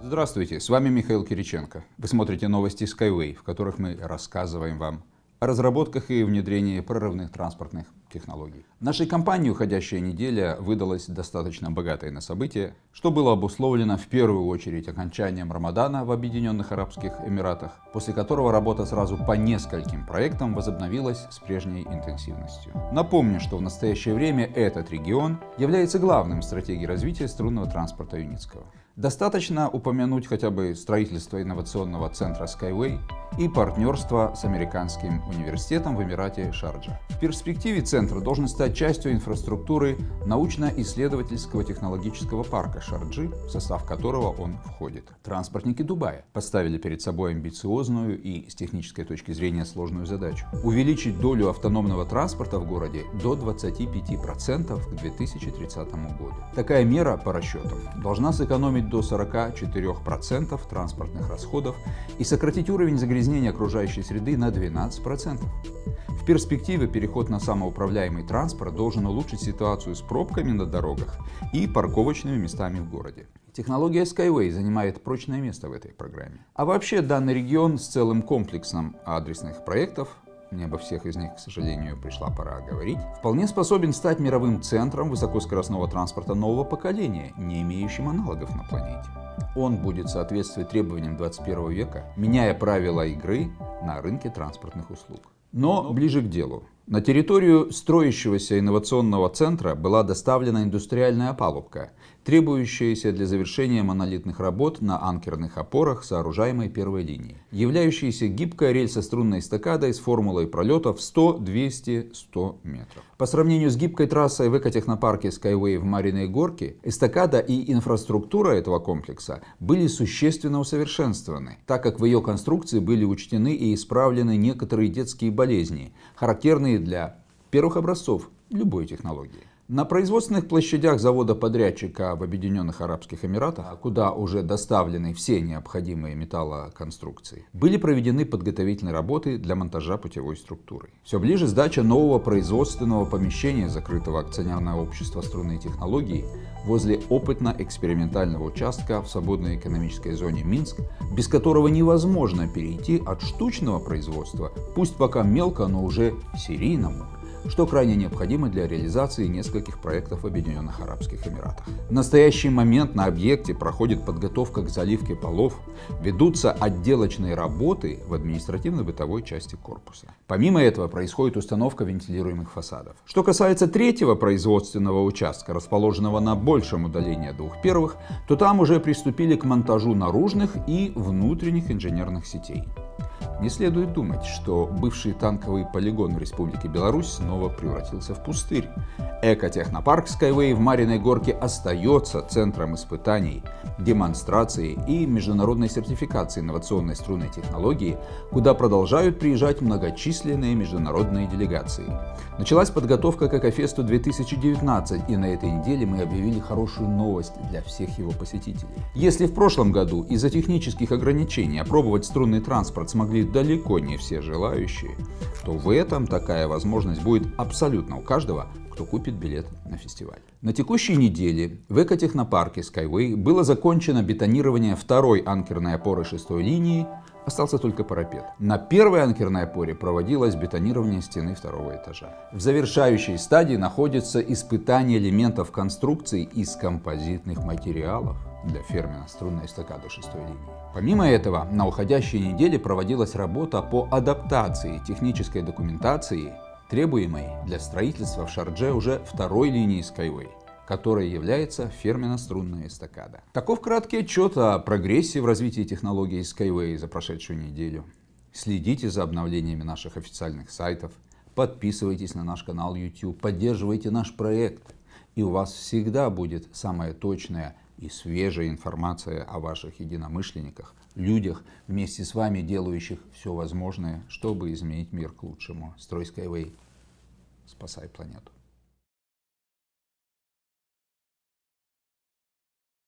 Здравствуйте, с вами Михаил Кириченко. Вы смотрите новости Skyway, в которых мы рассказываем вам о разработках и внедрении прорывных транспортных технологий. Нашей компании уходящая неделя выдалась достаточно богатой на события, что было обусловлено в первую очередь окончанием Рамадана в Объединенных Арабских Эмиратах, после которого работа сразу по нескольким проектам возобновилась с прежней интенсивностью. Напомню, что в настоящее время этот регион является главным в стратегии развития струнного транспорта Юницкого. Достаточно упомянуть хотя бы строительство инновационного центра Skyway и партнерство с американским университетом в Эмирате Шарджа. В перспективе центр должен стать частью инфраструктуры научно-исследовательского технологического парка Шарджи, в состав которого он входит. Транспортники Дубая поставили перед собой амбициозную и с технической точки зрения сложную задачу – увеличить долю автономного транспорта в городе до 25% к 2030 году. Такая мера, по расчетам, должна сэкономить до 44% транспортных расходов и сократить уровень загрязнения загрязнения окружающей среды на 12%. В перспективе переход на самоуправляемый транспорт должен улучшить ситуацию с пробками на дорогах и парковочными местами в городе. Технология Skyway занимает прочное место в этой программе. А вообще данный регион с целым комплексом адресных проектов мне обо всех из них, к сожалению, пришла пора говорить, вполне способен стать мировым центром высокоскоростного транспорта нового поколения, не имеющим аналогов на планете. Он будет соответствовать требованиям 21 века, меняя правила игры на рынке транспортных услуг. Но ближе к делу. На территорию строящегося инновационного центра была доставлена индустриальная опалубка, требующаяся для завершения монолитных работ на анкерных опорах, сооружаемой первой линии, являющаяся гибкой рельсострунной эстакадой с формулой пролетов 100, 200, 100 метров. По сравнению с гибкой трассой в экотехнопарке Skyway в Мариной Горке, эстакада и инфраструктура этого комплекса были существенно усовершенствованы, так как в ее конструкции были учтены и исправлены некоторые детские болезни, характерные для первых образцов любой технологии. На производственных площадях завода-подрядчика в Объединенных Арабских Эмиратах, куда уже доставлены все необходимые металлоконструкции, были проведены подготовительные работы для монтажа путевой структуры. Все ближе сдача нового производственного помещения закрытого акционерного общества струнные технологии возле опытно-экспериментального участка в свободной экономической зоне Минск, без которого невозможно перейти от штучного производства, пусть пока мелко, но уже серийному, что крайне необходимо для реализации нескольких проектов в Объединенных Арабских Эмиратах. В настоящий момент на объекте проходит подготовка к заливке полов, ведутся отделочные работы в административно-бытовой части корпуса. Помимо этого происходит установка вентилируемых фасадов. Что касается третьего производственного участка, расположенного на большем удалении двух первых, то там уже приступили к монтажу наружных и внутренних инженерных сетей. Не следует думать, что бывший танковый полигон в Республике Беларусь снова превратился в пустырь. Экотехнопарк Skyway в Мариной Горке остается центром испытаний, демонстрации и международной сертификации инновационной струнной технологии, куда продолжают приезжать многочисленные международные делегации. Началась подготовка к Экофесту 2019, и на этой неделе мы объявили хорошую новость для всех его посетителей. Если в прошлом году из-за технических ограничений опробовать струнный транспорт смогли далеко не все желающие, то в этом такая возможность будет абсолютно у каждого, кто купит билет на фестиваль. На текущей неделе в экотехнопарке Skyway было закончено бетонирование второй анкерной опоры шестой линии, остался только парапет. На первой анкерной опоре проводилось бетонирование стены второго этажа. В завершающей стадии находится испытание элементов конструкции из композитных материалов для ферменно-струнной эстакады шестой линии. Помимо этого, на уходящей неделе проводилась работа по адаптации технической документации, требуемой для строительства в Шардже уже второй линии Skyway которая является ферменно-струнная эстакада. Таков краткий отчет о прогрессе в развитии технологии Skyway за прошедшую неделю. Следите за обновлениями наших официальных сайтов, подписывайтесь на наш канал YouTube, поддерживайте наш проект, и у вас всегда будет самая точная и свежая информация о ваших единомышленниках, людях, вместе с вами делающих все возможное, чтобы изменить мир к лучшему. Строй Skyway, спасай планету.